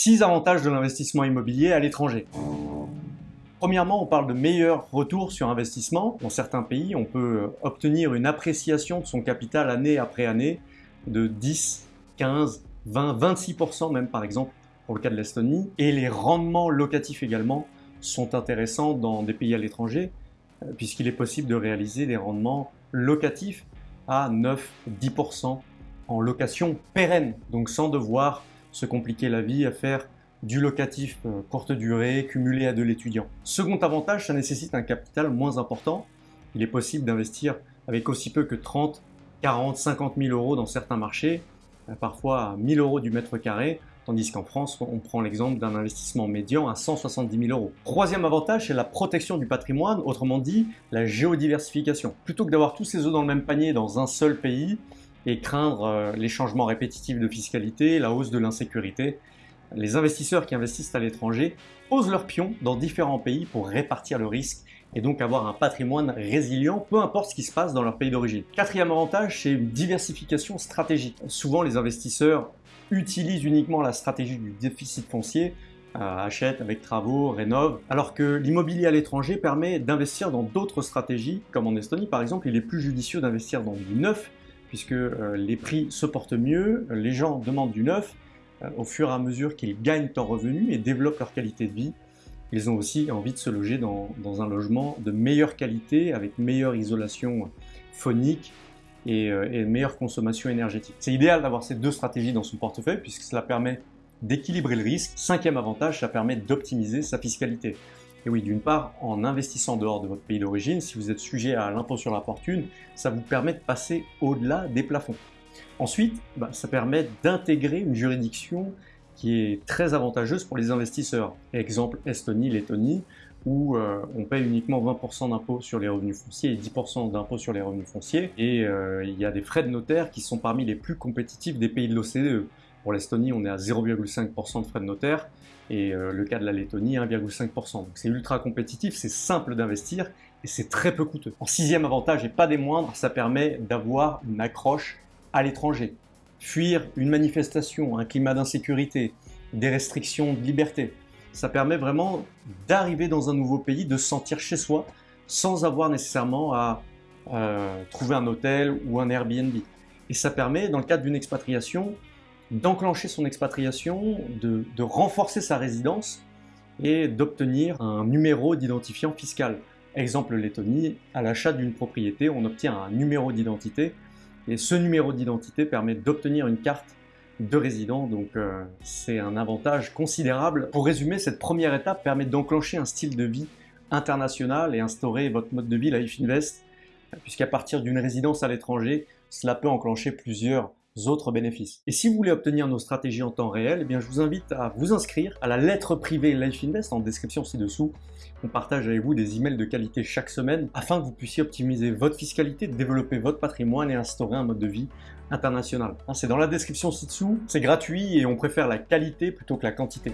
6 avantages de l'investissement immobilier à l'étranger. Premièrement, on parle de meilleurs retours sur investissement. Dans certains pays, on peut obtenir une appréciation de son capital année après année de 10, 15, 20, 26% même par exemple pour le cas de l'Estonie. Et les rendements locatifs également sont intéressants dans des pays à l'étranger euh, puisqu'il est possible de réaliser des rendements locatifs à 9-10% en location pérenne, donc sans devoir se compliquer la vie à faire du locatif euh, courte durée cumulé à de l'étudiant. Second avantage, ça nécessite un capital moins important. Il est possible d'investir avec aussi peu que 30, 40, 50 000 euros dans certains marchés, euh, parfois à 1000 euros du mètre carré, tandis qu'en France, on prend l'exemple d'un investissement médian à 170 000 euros. Troisième avantage, c'est la protection du patrimoine, autrement dit, la géodiversification. Plutôt que d'avoir tous ses œufs dans le même panier dans un seul pays, et craindre euh, les changements répétitifs de fiscalité, la hausse de l'insécurité. Les investisseurs qui investissent à l'étranger posent leurs pions dans différents pays pour répartir le risque et donc avoir un patrimoine résilient, peu importe ce qui se passe dans leur pays d'origine. Quatrième avantage, c'est une diversification stratégique. Souvent, les investisseurs utilisent uniquement la stratégie du déficit foncier, euh, achètent avec travaux, rénovent, alors que l'immobilier à l'étranger permet d'investir dans d'autres stratégies, comme en Estonie par exemple, il est plus judicieux d'investir dans du neuf puisque euh, les prix se portent mieux, les gens demandent du neuf, euh, au fur et à mesure qu'ils gagnent en revenus et développent leur qualité de vie, ils ont aussi envie de se loger dans, un logement de meilleure qualité, avec meilleure isolation phonique et, euh, et meilleure consommation énergétique. C'est idéal d'avoir ces deux stratégies dans son portefeuille puisque cela permet d'équilibrer le risque. Cinquième avantage, ça permet d'optimiser sa fiscalité. Et oui, d'une part, en investissant dehors de votre pays d'origine, si vous êtes sujet à l'impôt sur la fortune, ça vous permet de passer au-delà des plafonds. Ensuite, bah, ça permet d'intégrer une juridiction qui est très avantageuse pour les investisseurs. Exemple Estonie, Lettonie, où euh, on paye uniquement 20% d'impôt sur les revenus fonciers et 10% d'impôt sur les revenus fonciers. Et euh, il y a des frais de notaire qui sont parmi les plus compétitifs des pays de l'OCDE. Pour l'Estonie, on est à 0,5% de frais de notaire et euh, le cas de la Lettonie, 1,5%. Donc c'est ultra compétitif, c'est simple d'investir et c'est très peu coûteux. En sixième avantage, et pas des moindres, ça permet d'avoir une accroche à l'étranger. Fuir une manifestation, un climat d'insécurité, des restrictions de liberté. Ça permet vraiment d'arriver dans un nouveau pays, de se sentir chez soi, sans avoir nécessairement à euh, trouver un hôtel ou un Airbnb. Et ça permet, dans le cadre d'une expatriation, d'enclencher son expatriation, de, renforcer sa résidence et d'obtenir un numéro d'identifiant fiscal. Exemple Lettonie, à l'achat d'une propriété, on obtient un numéro d'identité et ce numéro d'identité permet d'obtenir une carte de résident, donc euh, c'est un avantage considérable. Pour résumer, cette première étape permet d'enclencher un style de vie international et instaurer votre mode de vie Life Invest, puisqu'à partir d'une résidence à l'étranger, cela peut enclencher plusieurs autres bénéfices. Et si vous voulez obtenir nos stratégies en temps réel, eh bien, je vous invite à vous inscrire à la lettre privée Life Invest en description ci-dessous. On partage avec vous des emails de qualité chaque semaine afin que vous puissiez optimiser votre fiscalité, développer votre patrimoine et instaurer un mode de vie international. Hein, c'est dans la description ci-dessous, c'est gratuit et on préfère la qualité plutôt que la quantité.